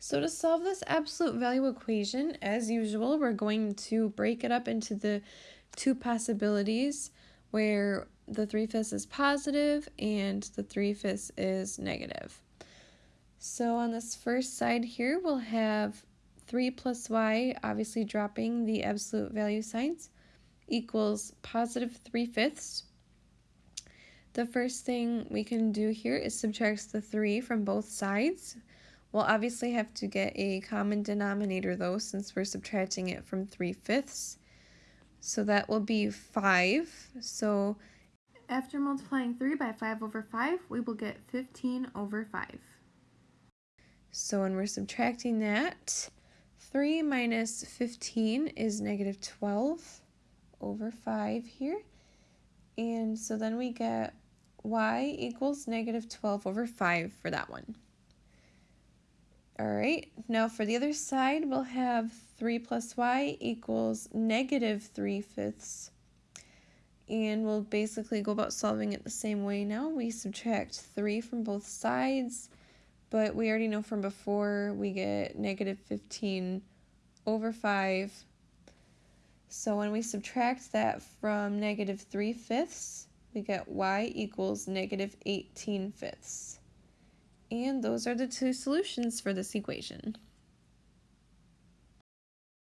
So to solve this absolute value equation, as usual, we're going to break it up into the two possibilities where the 3 fifths is positive and the 3 fifths is negative. So on this first side here, we'll have 3 plus y, obviously dropping the absolute value signs, equals positive 3 fifths. The first thing we can do here is subtract the 3 from both sides. We'll obviously have to get a common denominator though since we're subtracting it from 3 fifths. So that will be 5. So after multiplying 3 by 5 over 5, we will get 15 over 5. So when we're subtracting that, 3 minus 15 is negative 12 over 5 here. And so then we get y equals negative 12 over 5 for that one. All right, now for the other side, we'll have 3 plus y equals negative 3 fifths. And we'll basically go about solving it the same way now. We subtract 3 from both sides, but we already know from before we get negative 15 over 5. So when we subtract that from negative 3 fifths, we get y equals negative 18 fifths. And those are the two solutions for this equation.